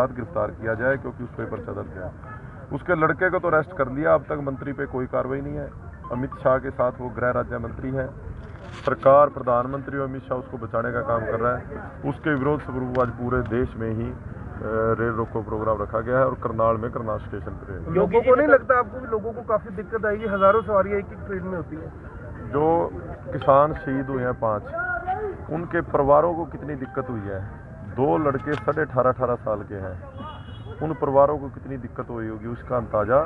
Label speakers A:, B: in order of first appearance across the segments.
A: साथ गिरफ़्तार किया जाए क्योंकि उस पर पर्चा दर्ज है। उसके लड़के को तो अरेस्ट कर लिया अब तक मंत्री पे कोई कार्रवाई नहीं है। अमित शाह के साथ वो गृह राज्य मंत्री है। सरकार प्रधानमंत्री और अमित शाह उसको बचाने का काम कर रहा है। उसके विरोध स्वरूप आज पूरे देश में ही रेल रोको प्रोग्राम रखा गया है और करनाल में करनाल स्टेशन पर
B: लोगों को नहीं लगता आपको भी लोगों को काफ़ी दिक्कत आएगी? हज़ारों सवारियाँ एक एक ट्रेन में होती है।
A: जो किसान शहीद हुए हैं पाँच उनके परिवारों को कितनी दिक्कत हुई है? दो लड़के साढ़े अठारह अठारह साल के हैं। उन परिवारों को कितनी दिक्कत हुई होगी उसका अंदाज़ा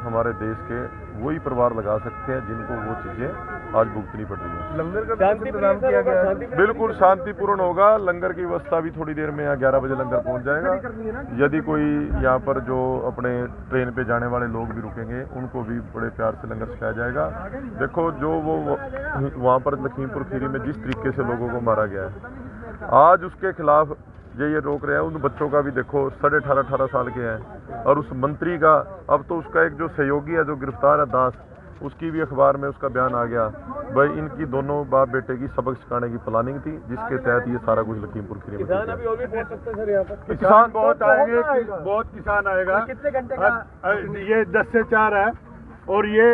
A: हमारे देश के वही परिवार लगा सकते हैं जिनको वो चीज़ें आज भुगतनी पड़ रही हैं।
B: लंगर का कुछ किया गया है?
A: बिल्कुल शांतिपूर्ण होगा। लंगर की व्यवस्था भी थोड़ी देर में यहाँ ग्यारह बजे लंगर पहुँच जाएगा। यदि कोई यहाँ पर जो अपने ट्रेन पे जाने वाले लोग भी रुकेंगे उनको भी बड़े प्यार से लंगर सिखाया जाएगा। देखो जो वो वहाँ पर लखीमपुर खीरी में जिस तरीके से लोगों को मारा गया है आज उसके खिलाफ ये ये रोक रहे हैं। उन बच्चों का भी देखो साढ़े अठारह अठारह साल के हैं। और उस मंत्री का अब तो उसका एक जो सहयोगी है जो गिरफ़्तार है दास उसकी भी अखबार में उसका बयान आ गया। भाई इनकी दोनों बाप बेटे की सबक सिखाने की प्लानिंग थी जिसके तहत ये सारा कुछ लखीमपुर खीरी में किया गया।
B: और भी पहुँच सकते हैं सर यहाँ पर?
A: किसान
C: बहुत आएँगे बहुत किसान आएगा।
B: कितने घंटे का
C: ये दस से चार है। और ये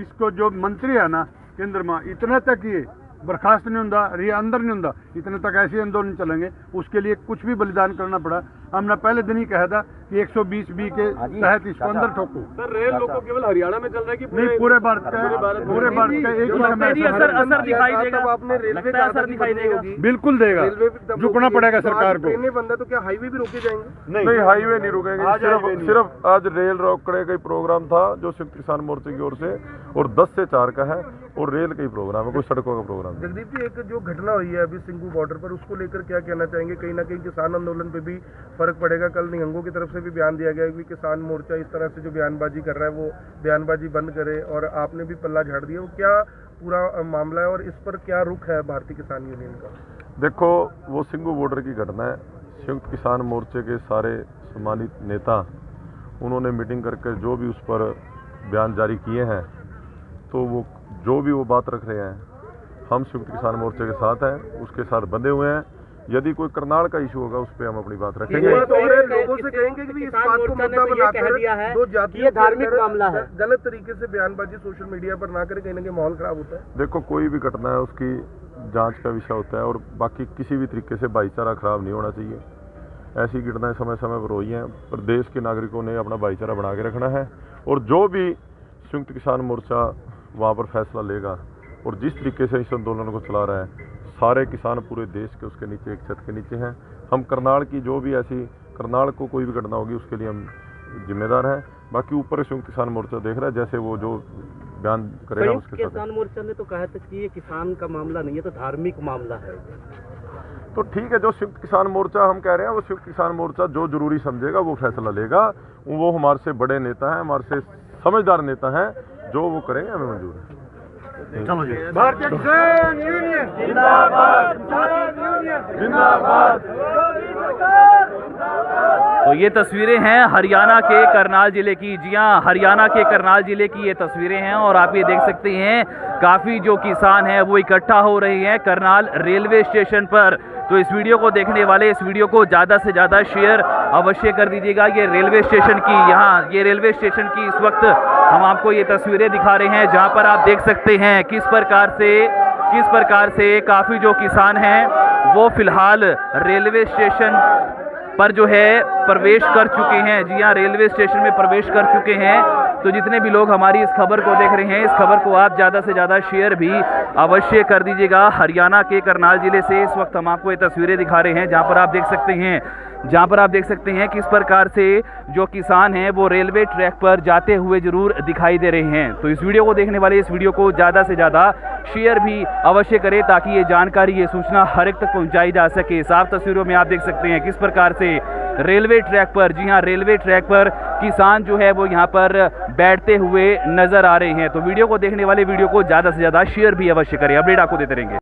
C: इसको जो मंत्री है ना केंद्र में इतने तक ये बर्खास्त नहीं होता ये अंदर नहीं होता इतने तक ऐसे आंदोलन चलेंगे। उसके लिए कुछ भी बलिदान करना पड़ा। हमने पहले दिन ही कहा था कि 120 बी के तहत इसको अंदर ठोको।
B: सर रेल लोको केवल हरियाणा में चल रहा है कि
C: नहीं पूरे भारत का पूरे भारत का एक ही समय
B: असर असर दिखाई देगा। आपने रेलवे
D: लगता है असर दिखाई देगा।
C: बिल्कुल देगा। झुकना पड़ेगा सरकार को।
B: ट्रेनें बंद है तो क्या हाईवे भी रोके जाएँगे?
A: नहीं हाईवे नहीं रुकेंगे। सिर्फ़ सिर्फ़ आज रेल रोकड़े का ही प्रोग्राम था जो संयुक्त किसान मोर्चे की ओर से और 10 से चार का है। और रेल का ही प्रोग्राम है कोई सड़कों का प्रोग्राम
B: जगदीप जी एक जो घटना हुई है अभी सिंगू बॉर्डर पर उसको लेकर क्या कहना चाहेंगे? कहीं ना कहीं किसान आंदोलन पे भी फ़र्क पड़ेगा। कल निहंगों की तरफ़ से भी बयान दिया गया कि किसान मोर्चा इस तरह से जो बयानबाजी कर रहा है वो बयानबाजी बंद करे और आपने भी पल्ला झाड़ दिया। वो क्या पूरा मामला है और इस पर क्या रुख है भारतीय किसान यूनियन का?
A: देखो वो सिंगू बॉर्डर की घटना है। संयुक्त किसान मोर्चे के सारे सम्मानित नेता उन्होंने मीटिंग करके जो भी उस पर बयान जारी किए हैं तो वो जो भी वो बात रख रहे हैं हम संयुक्त किसान मोर्चे के साथ हैं उसके साथ बंधे हुए हैं। यदि कोई करनाल का इशू होगा उस पर हम अपनी बात रखेंगे।
B: तो और लोगों से कहेंगे कि इस बात को मुद्दा
D: तो ये
B: बनाकर
D: दिया है
B: दो
D: कि
B: जातियों
D: धार्मिक मामला है।
B: गलत तरीके से बयानबाजी सोशल मीडिया पर ना करे कहीं ना कहीं माहौल खराब होता है।
A: देखो कोई भी घटना है उसकी जाँच का विषय होता है और बाकी किसी भी तरीके से भाईचारा खराब नहीं होना चाहिए। ऐसी घटनाएँ समय समय पर हुई हैं। पर देश के नागरिकों ने अपना भाईचारा बना के रखना है और जो भी संयुक्त किसान मोर्चा वहाँ पर फैसला लेगा। और जिस तरीके से इस आंदोलन को चला रहा है सारे किसान पूरे देश के उसके नीचे एक छत के नीचे हैं। हम करनाल की जो भी ऐसी करनाल को कोई भी घटना होगी उसके लिए हम जिम्मेदार हैं। बाकी ऊपर संयुक्त किसान मोर्चा देख रहा है जैसे वो जो बयान करेगा उसके साथ
D: किसान मोर्चा ने तो कहा था कि ये किसान का मामला नहीं है तो धार्मिक मामला है।
A: तो ठीक है जो संयुक्त किसान मोर्चा हम कह रहे हैं वो संयुक्त किसान मोर्चा जो ज़रूरी समझेगा वो फैसला लेगा। वो हमारे से बड़े नेता हैं हमारे से समझदार नेता हैं जो वो करेंगे हमें मंजूर है।
C: भारतीय किसान यूनियन।
E: तो ये तस्वीरें हैं हरियाणा के करनाल ज़िले की। जी हाँ हरियाणा के करनाल ज़िले की ये तस्वीरें हैं और आप ये देख सकते हैं काफ़ी जो किसान हैं वो इकट्ठा हो रहे हैं करनाल रेलवे स्टेशन पर। तो इस वीडियो को देखने वाले, इस वीडियो को ज़्यादा से ज़्यादा शेयर अवश्य कर दीजिएगा। ये रेलवे स्टेशन की, यहाँ, ये रेलवे स्टेशन की इस वक्त हम आपको ये तस्वीरें दिखा रहे हैं, जहाँ पर आप देख सकते हैं किस प्रकार से, किस प्रकार से काफ़ी जो किसान हैं, वो फ़िलहाल रेलवे स्टेशन पर जो है प्रवेश कर चुके हैं। जी हाँ रेलवे स्टेशन में प्रवेश कर चुके हैं। तो जितने भी लोग हमारी इस खबर को देख रहे हैं, इस खबर को आप ज़्यादा से ज़्यादा शेयर भी अवश्य कर दीजिएगा। हरियाणा के करनाल ज़िले से इस वक्त हम आपको ये तस्वीरें दिखा रहे हैं, जहाँ पर आप देख सकते हैं, जहाँ पर आप देख सकते हैं किस प्रकार से जो किसान हैं, वो रेलवे ट्रैक पर जाते हुए ज़रूर दिखाई दे रहे हैं। तो इस वीडियो को देखने वाले, इस वीडियो को ज़्यादा से ज़्यादा शेयर भी अवश्य करें, ताकि ये जानकारी, ये सूचना हर एक तक पहुँचाई जा सके। साफ़ तस्वीरों में आप देख सकते हैं किस प्रकार से रेलवे ट्रैक पर, जी हाँ रेलवे ट्रैक पर किसान जो है वो यहाँ पर बैठते हुए नज़र आ रहे हैं। तो वीडियो को देखने वाले वीडियो को ज़्यादा से ज़्यादा शेयर भी अवश्य करें। अपडेट आपको देते रहेंगे।